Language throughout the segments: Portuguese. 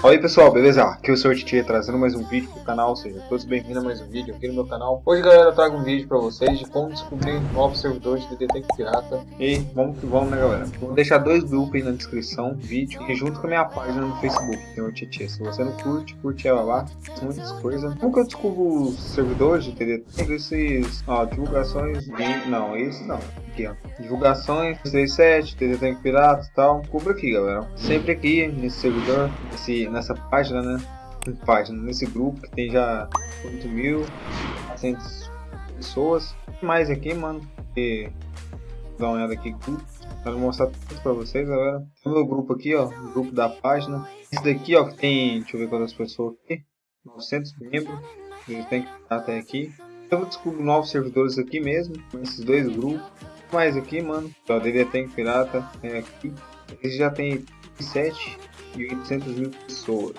Oi pessoal, beleza? Aqui é o Sr. Titi trazendo mais um vídeo pro canal, seja todos bem-vindos a mais um vídeo aqui no meu canal. Hoje galera eu trago um vídeo pra vocês de como descobrir novos servidores de DT Pirata. E vamos que vamos né galera? Vou deixar dois grupos aí na descrição, vídeo, e junto com a minha página no Facebook, Sr. Titi. Se você não curte, curte ela lá, muitas coisas. Como que eu descubro os servidores de DT? Esses, ó, divulgações de... Não, esse não. Aqui ó, divulgações, 37, DT Pirata e tal. Cubra aqui galera. Sempre aqui nesse servidor, esse nessa página, né? Página, nesse grupo que tem já 8.400 pessoas. Mais aqui, mano. E dá uma olhada aqui. Quero mostrar tudo pra vocês, galera. Tem o meu grupo aqui, ó. O grupo da página. Esse daqui, ó, que tem. Deixa eu ver quantas pessoas aqui. 900 membros. Eles têm que até aqui. Eu vou descobrir novos servidores aqui mesmo. Com esses dois grupos. Mais aqui, mano. Ó, DD Tank Pirata. É aqui. Eles já tem 7 e 800 mil pessoas.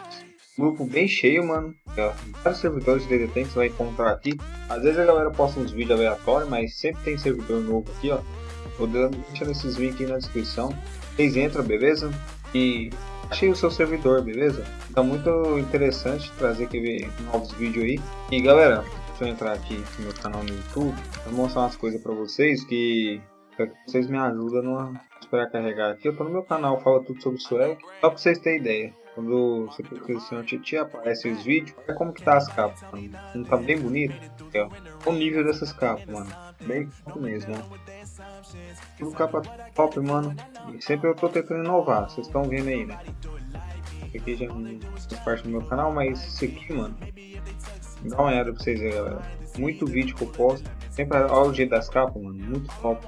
Grupo bem cheio, mano. É, vários servidores de DDT que você vai encontrar aqui. Às vezes a galera posta uns vídeos aleatórios, mas sempre tem servidor novo aqui, ó. Vou deixando esses links aí na descrição. Vocês entram, beleza? E achei o seu servidor, beleza? Tá muito interessante trazer aqui novos vídeos aí. E galera, deixa eu entrar aqui no meu canal no YouTube. Vou mostrar umas coisas pra vocês que, que vocês me ajudam numa esperar carregar aqui. Eu tô no meu canal, fala tudo sobre swag. Só pra vocês terem ideia. Quando você clica no Senhor Titi, aparece os vídeos. Olha como que tá as capas, mano. Não tá bem bonito? O nível dessas capas, mano. Bem top mesmo, ó. Tudo capa top, mano. E sempre eu tô tentando inovar. Vocês estão vendo aí, né? aqui já faz parte do meu canal, mas isso aqui, mano. Dá uma olhada pra vocês aí, galera. Muito vídeo que eu posto. Sempre olha o jeito das capas, mano. Muito top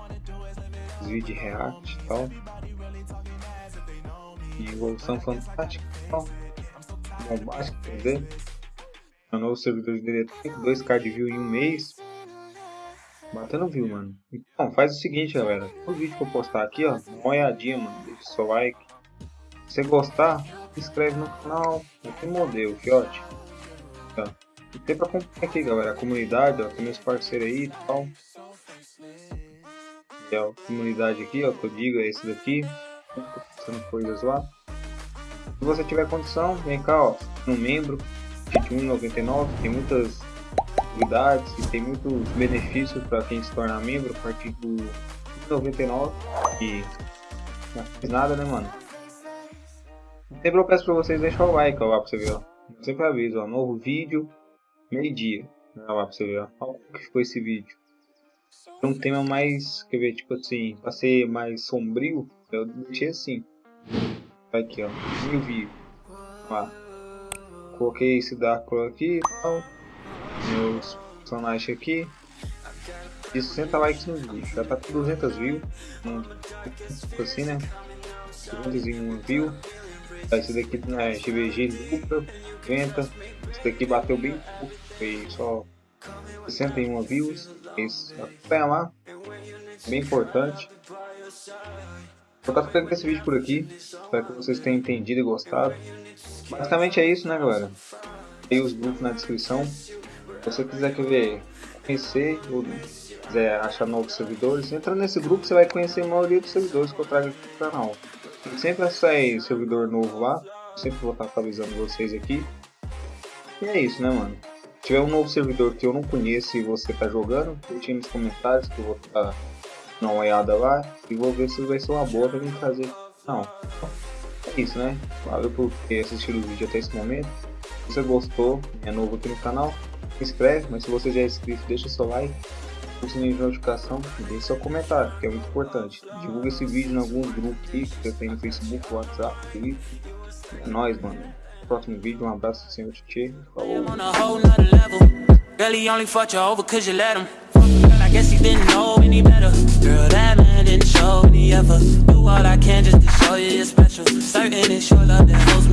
os vídeos de React e tal. E evolução fantástica e tal. Bombástica, quer dizer. Um novo servidor de DD 2k de view em um mês. Batendo view, mano. Então, faz o seguinte, galera. O vídeo que eu postar aqui, ó, uma olhadinha, mano. Deixa seu like. Se você gostar, se inscreve no canal. Aqui modelo, fiote. E tem pra acompanhar aqui, galera. A comunidade, ó. Tem meus parceiros aí e tal é a comunidade aqui, ó, que eu digo, é esse daqui. Passando coisas lá. Se você tiver condição, vem cá, ó, um membro de 1,99, tem muitas utilidades e tem muitos benefícios para quem se torna membro a partir do 1,99 e não faz nada, né, mano? Sempre eu peço pra vocês deixar o like, ó, lá pra você ver, ó. Eu sempre aviso, ó, novo vídeo, meio-dia. Olha lá pra você ver, ó. Como que ficou esse vídeo um tema mais, quer ver, tipo assim, pra ser mais sombrio, eu deixei assim. Aqui, ó, mil views. Ó. Coloquei esse Dark aqui e tal. Meus personagens aqui. E 60 likes no vídeo. Já tá com 200 views. Um, tipo assim, né? 201 views. Esse daqui é GVG Lupa, 90. Esse daqui bateu bem pouco. Foi só 61 views. Isso. Acompanha lá. Bem importante. Vou estar ficando com esse vídeo por aqui. Espero que vocês tenham entendido e gostado. Basicamente é isso, né, galera? Tem os grupos na descrição. Se você quiser ver, conhecer ou quiser achar novos servidores, entra nesse grupo você vai conhecer a maioria dos servidores que eu trago aqui no canal. Sempre sai servidor novo lá. Sempre vou estar atualizando vocês aqui. E é isso, né, mano? Tiver um novo servidor que eu não conheço e você tá jogando, deixe nos comentários que eu vou estar uma olhada lá e vou ver se vai ser uma boa pra me trazer. Não. É isso, né? Valeu por ter assistido o vídeo até esse momento. Se você gostou, é novo aqui no canal, se inscreve, mas se você já é inscrito, deixa seu like, o sininho de notificação e deixe seu comentário, que é muito importante. Divulga esse vídeo em alguns grupos que eu tenho no Facebook, WhatsApp, Twitter. É nóis, mano próximo vídeo. Um abraço, senhor Titi. Falou. He only fucked you over cause you let him. Girl, I guess he didn't know any better. Girl, that man didn't show me ever. Do all I can just to show you you're special. Certain it's your love that holds me